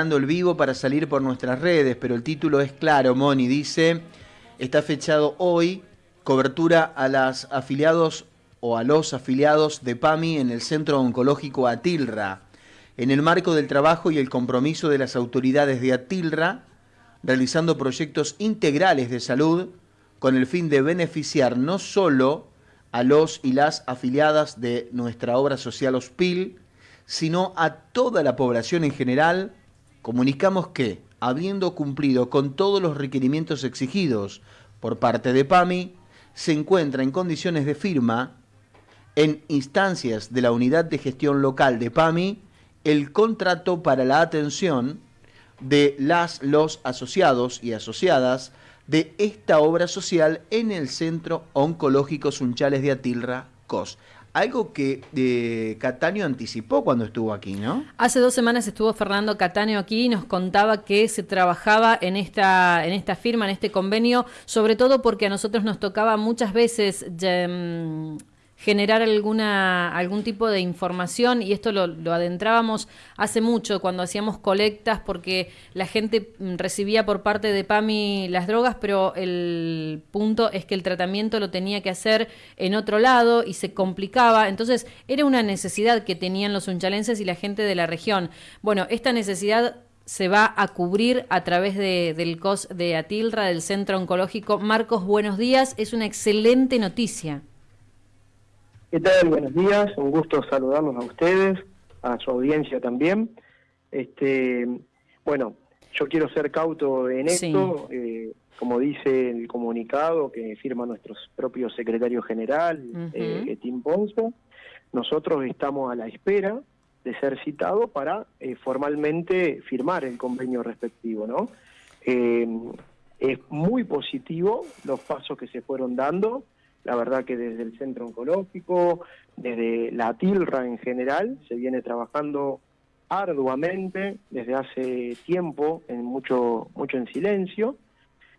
el vivo para salir por nuestras redes, pero el título es claro, Moni, dice, está fechado hoy, cobertura a las afiliados o a los afiliados de PAMI en el Centro Oncológico Atilra. En el marco del trabajo y el compromiso de las autoridades de Atilra, realizando proyectos integrales de salud con el fin de beneficiar no solo a los y las afiliadas de nuestra obra social OSPIL, sino a toda la población en general, comunicamos que, habiendo cumplido con todos los requerimientos exigidos por parte de PAMI, se encuentra en condiciones de firma en instancias de la Unidad de Gestión Local de PAMI el contrato para la atención de las, los asociados y asociadas de esta obra social en el Centro Oncológico Sunchales de Atilra, COS. Algo que eh, Cataño anticipó cuando estuvo aquí, ¿no? Hace dos semanas estuvo Fernando Cataño aquí y nos contaba que se trabajaba en esta, en esta firma, en este convenio, sobre todo porque a nosotros nos tocaba muchas veces mm, generar alguna, algún tipo de información y esto lo, adentrábamos hace mucho cuando hacíamos colectas porque la gente mm, recibía por parte de PAMI las drogas, pero el punto es que el tratamiento lo tenía que hacer en otro lado y se complicaba, entonces era una necesidad que tenían los unchalenses y la gente de la región. Bueno, esta necesidad se va a cubrir a través de, del COS de Atilra, del Centro Oncológico. Marcos, buenos días, es una excelente noticia. ¿Qué tal? Buenos días, un gusto saludarlos a ustedes, a su audiencia también. Este, bueno, yo quiero ser cauto en esto, eh, como dice el comunicado que firma nuestro propio secretario general, uh Tim Ponce, nosotros estamos a la espera de ser citados para eh, formalmente firmar el convenio respectivo, ¿no? es muy positivo los pasos que se fueron dando, la verdad que desde el centro oncológico, desde la TILRA en general, se viene trabajando arduamente desde hace tiempo, en mucho, mucho en silencio,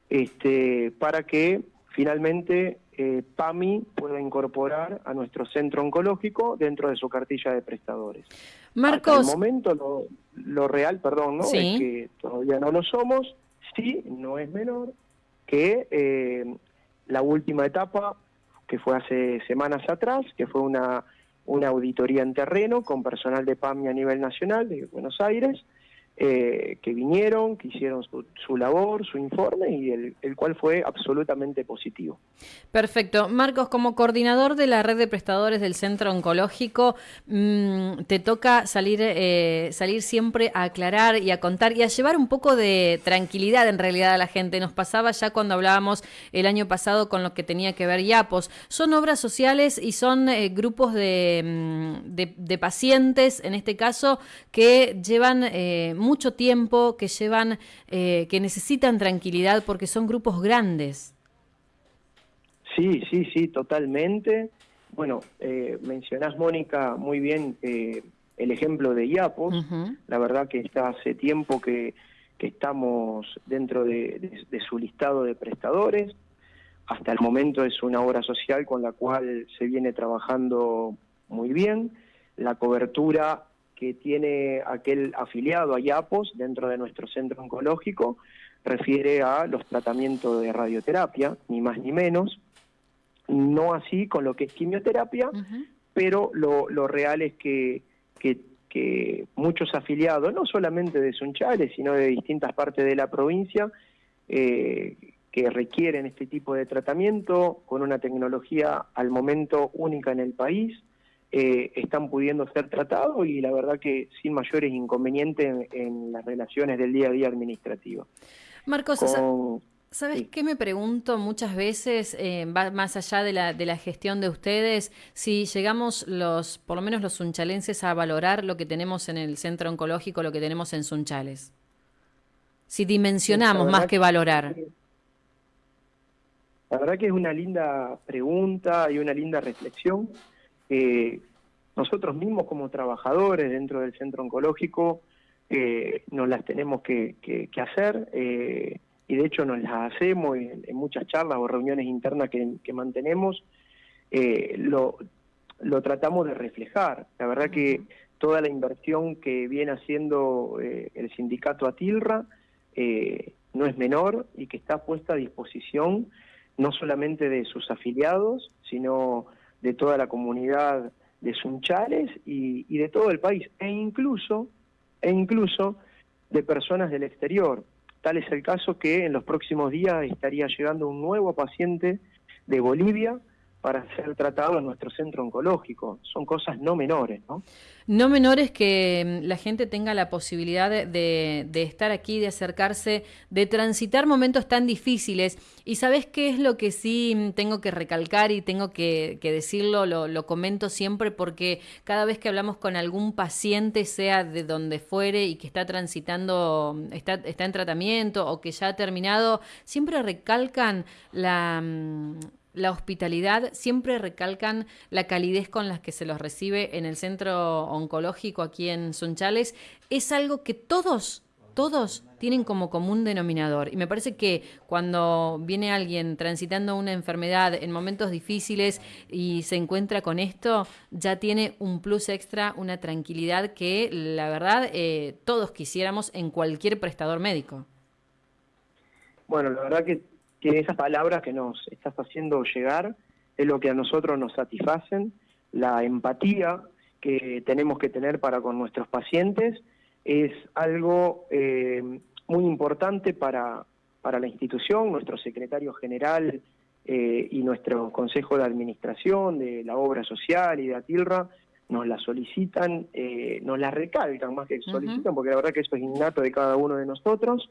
este, para que finalmente eh, PAMI pueda incorporar a nuestro centro oncológico dentro de su cartilla de prestadores. Marcos. Hasta el momento lo, real, perdón, ¿no? es que todavía no lo somos, sí, no es menor, que eh, la última etapa que fue hace semanas atrás, que fue una, una auditoría en terreno con personal de PAMI a nivel nacional de Buenos Aires, eh, que vinieron, que hicieron su, labor, su informe y el, cual fue absolutamente positivo. Perfecto. Marcos, como coordinador de la red de prestadores del Centro Oncológico, mm, te toca salir, eh, salir siempre a aclarar y a contar y a llevar un poco de tranquilidad en realidad a la gente. Nos pasaba ya cuando hablábamos el año pasado con lo que tenía que ver YAPOS. Son obras sociales y son eh, grupos mm, de, de, pacientes, en este caso, que llevan mucho tiempo, que llevan, eh, que necesitan tranquilidad porque son grupos grandes. Sí, sí, sí, totalmente. Bueno, eh, mencionás, Mónica, muy bien eh, el ejemplo de IAPOS. La verdad que está hace tiempo que, estamos dentro de, su listado de prestadores. Hasta el momento es una obra social con la cual se viene trabajando muy bien. La cobertura que tiene aquel afiliado a IAPOS dentro de nuestro centro oncológico refiere a los tratamientos de radioterapia, ni más ni menos, no así con lo que es quimioterapia, pero lo, real es que, que, muchos afiliados, no solamente de Sunchales, sino de distintas partes de la provincia, eh, que requieren este tipo de tratamiento con una tecnología al momento única en el país, eh, están pudiendo ser tratados y la verdad que sin mayores inconvenientes en, las relaciones del día a día administrativo. Marcos, ¿sabes qué me pregunto muchas veces, eh, más allá de la, de la gestión de ustedes, si llegamos los, por lo menos los sunchalenses, a valorar lo que tenemos en el centro oncológico, lo que tenemos en Sunchales? Si dimensionamos más que valorar. La verdad que es una linda pregunta y una linda reflexión nosotros mismos como trabajadores dentro del centro oncológico eh, nos las tenemos que, hacer eh, y de hecho nos las hacemos en, muchas charlas o reuniones internas que, mantenemos, eh, lo, lo tratamos de reflejar. La verdad que toda la inversión que viene haciendo eh, el sindicato Atilra eh, no es menor y que está puesta a disposición no solamente de sus afiliados, sino de toda la comunidad de Sunchales y, y de todo el país, e incluso, e incluso de personas del exterior. Tal es el caso que en los próximos días estaría llegando un nuevo paciente de Bolivia para ser tratado en nuestro centro oncológico. Son cosas no menores, ¿no? No menores que mm, la gente tenga la posibilidad de, estar aquí, de acercarse, de transitar momentos tan difíciles. Y sabes qué es lo que sí mm, tengo que recalcar y tengo que, decirlo, lo, comento siempre porque cada vez que hablamos con algún paciente, sea de donde fuere y que está transitando, mm, está, está en tratamiento o que ya ha terminado, siempre recalcan la la hospitalidad, siempre recalcan la calidez con la que se los recibe en el centro oncológico aquí en Sunchales. Es algo que todos, todos tienen como común denominador. Y me parece que cuando viene alguien transitando una enfermedad en momentos difíciles y se encuentra con esto, ya tiene un plus extra, una tranquilidad que la verdad eh, todos quisiéramos en cualquier prestador médico. Bueno, la verdad que que esas palabras que nos estás haciendo llegar es lo que a nosotros nos satisfacen, la empatía que tenemos que tener para con nuestros pacientes es algo eh, muy importante para, para la institución, nuestro secretario general eh, y nuestro consejo de administración de la obra social y de Atilra nos la solicitan, eh, nos la recalcan más que solicitan, porque la verdad que eso es innato de cada uno de nosotros.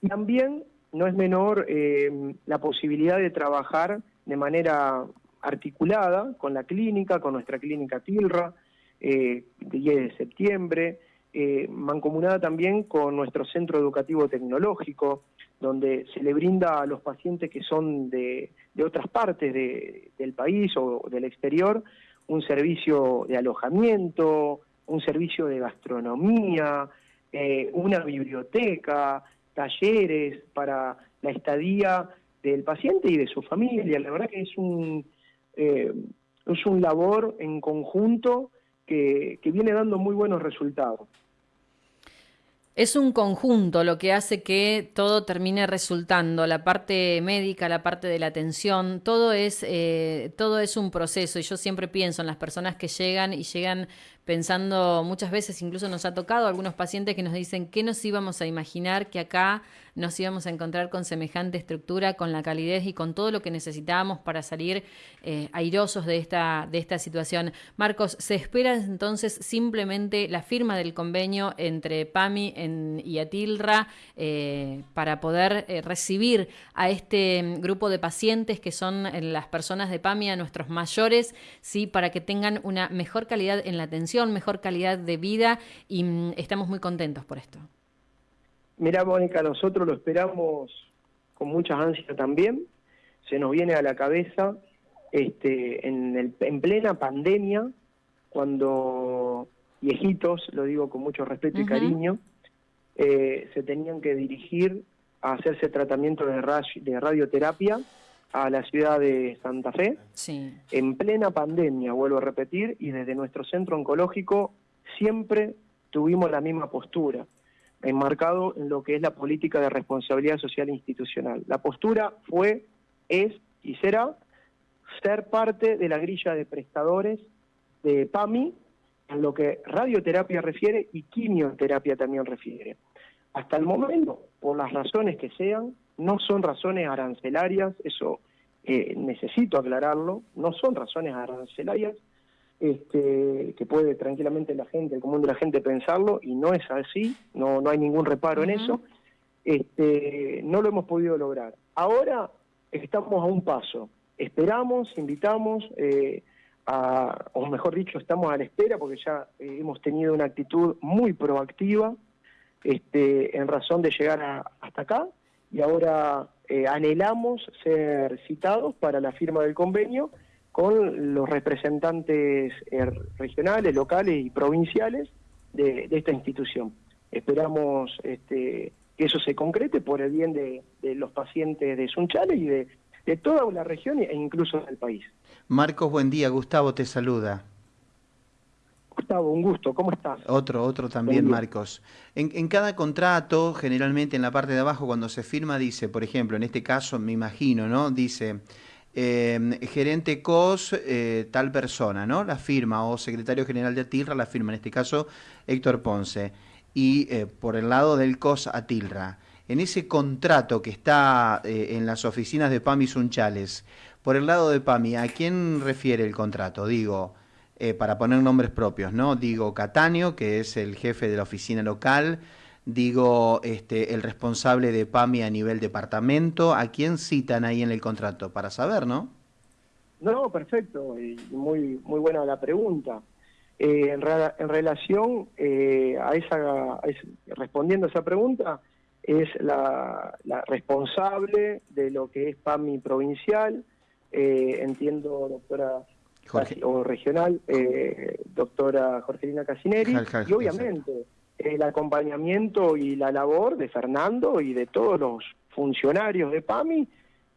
Y también no es menor eh, la posibilidad de trabajar de manera articulada con la clínica, con nuestra clínica Tilra, eh, 10 de septiembre, eh, mancomunada también con nuestro centro educativo tecnológico, donde se le brinda a los pacientes que son de, otras partes del país o del exterior un servicio de alojamiento, un servicio de gastronomía, eh, una biblioteca, talleres para la estadía del paciente y de su familia. La verdad que es un, eh, es un labor en conjunto que, que viene dando muy buenos resultados. Es un conjunto lo que hace que todo termine resultando, la parte médica, la parte de la atención, todo es, eh, todo es un proceso y yo siempre pienso en las personas que llegan y llegan pensando muchas veces, incluso nos ha tocado algunos pacientes que nos dicen que nos íbamos a imaginar que acá nos íbamos a encontrar con semejante estructura, con la calidez y con todo lo que necesitábamos para salir eh, airosos de esta, de esta situación. Marcos, ¿se espera entonces simplemente la firma del convenio entre PAMI y Atilra eh, para poder eh, recibir a este grupo de pacientes que son las personas de PAMI, a nuestros mayores, ¿sí? para que tengan una mejor calidad en la atención? mejor calidad de vida y mm, estamos muy contentos por esto. Mira, Mónica, nosotros lo esperamos con muchas ansias también. Se nos viene a la cabeza este, en, el, en plena pandemia, cuando viejitos, lo digo con mucho respeto y cariño, eh, se tenían que dirigir a hacerse tratamiento de, de radioterapia a la ciudad de Santa Fe, en plena pandemia, vuelvo a repetir, y desde nuestro centro oncológico siempre tuvimos la misma postura, enmarcado en lo que es la política de responsabilidad social e institucional. La postura fue, es y será ser parte de la grilla de prestadores de PAMI en lo que radioterapia refiere y quimioterapia también refiere. Hasta el momento, por las razones que sean, no son razones arancelarias, eso eh, necesito aclararlo, no son razones arancelarias, este, que puede tranquilamente la gente, el común de la gente pensarlo, y no es así, no, no hay ningún reparo en eso, este, no lo hemos podido lograr. Ahora estamos a un paso, esperamos, invitamos, eh, a, o mejor dicho, estamos a la espera porque ya eh, hemos tenido una actitud muy proactiva este, en razón de llegar hasta acá y ahora eh, anhelamos ser citados para la firma del convenio con los representantes eh, regionales, locales y provinciales de, esta institución. Esperamos este, que eso se concrete por el bien de, los pacientes de Sunchales y de, de toda la región e incluso del país. Marcos, buen día. Gustavo te saluda. Gustavo, un gusto. ¿Cómo estás? Otro, otro también, Marcos. En, cada contrato, generalmente en la parte de abajo, cuando se firma, dice, por ejemplo, en este caso, me imagino, ¿no? Dice, em, gerente COS, eh, tal persona, ¿no? La firma, o secretario general de Atilra, la firma, en este caso, Héctor Ponce. Y eh, por el lado del COS, Atilra. En ese contrato que está eh, en las oficinas de PAMI Sunchales, por el lado de PAMI, ¿a quién refiere el contrato? Digo, para poner nombres propios, ¿no? Digo Cataño, que es el jefe de la oficina local, digo este, el responsable de PAMI a nivel departamento, ¿a quién citan ahí en el contrato? Para saber, ¿no? No, perfecto, y muy, muy buena la pregunta. Eh, en, en, relación eh, a, esa, respondiendo a esa pregunta, es la, la, responsable de lo que es PAMI provincial, entiendo, doctora o regional, eh, doctora Jorgelina Casineri, y obviamente el acompañamiento y la labor de Fernando y de todos los funcionarios de PAMI,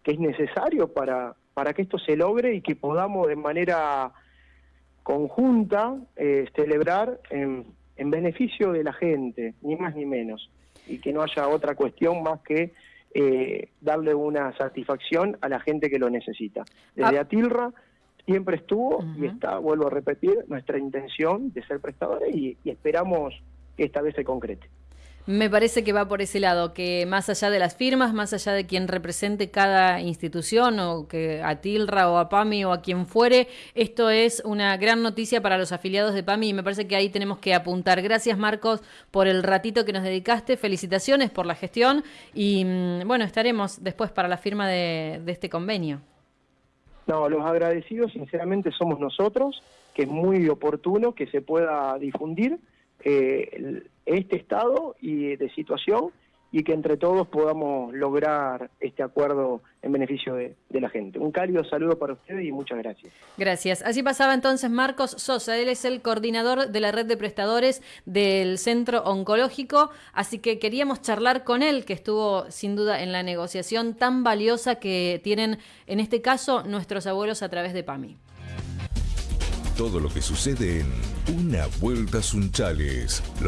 que es necesario para, para que esto se logre y que podamos de manera conjunta eh, celebrar en, en beneficio de la gente, ni más ni menos, y que no haya otra cuestión más que eh, darle una satisfacción a la gente que lo necesita. Desde ah. Atilra siempre estuvo y está, vuelvo a repetir, nuestra intención de ser prestadores y, esperamos esta vez se concrete. Me parece que va por ese lado, que más allá de las firmas, más allá de quien represente cada institución, o que a Tilra o a PAMI o a quien fuere, esto es una gran noticia para los afiliados de PAMI y me parece que ahí tenemos que apuntar. Gracias Marcos por el ratito que nos dedicaste, felicitaciones por la gestión y mm, bueno, estaremos después para la firma de este convenio. No, los agradecidos sinceramente somos nosotros, que es muy oportuno que se pueda difundir eh, este estado y de situación y que entre todos podamos lograr este acuerdo en beneficio de, la gente. Un cálido saludo para ustedes y muchas gracias. Gracias. Así pasaba entonces Marcos Sosa. Él es el coordinador de la red de prestadores del Centro Oncológico, así que queríamos charlar con él, que estuvo sin duda en la negociación tan valiosa que tienen en este caso nuestros abuelos a través de PAMI. Todo lo que sucede en Una Vuelta Sunchales. Lo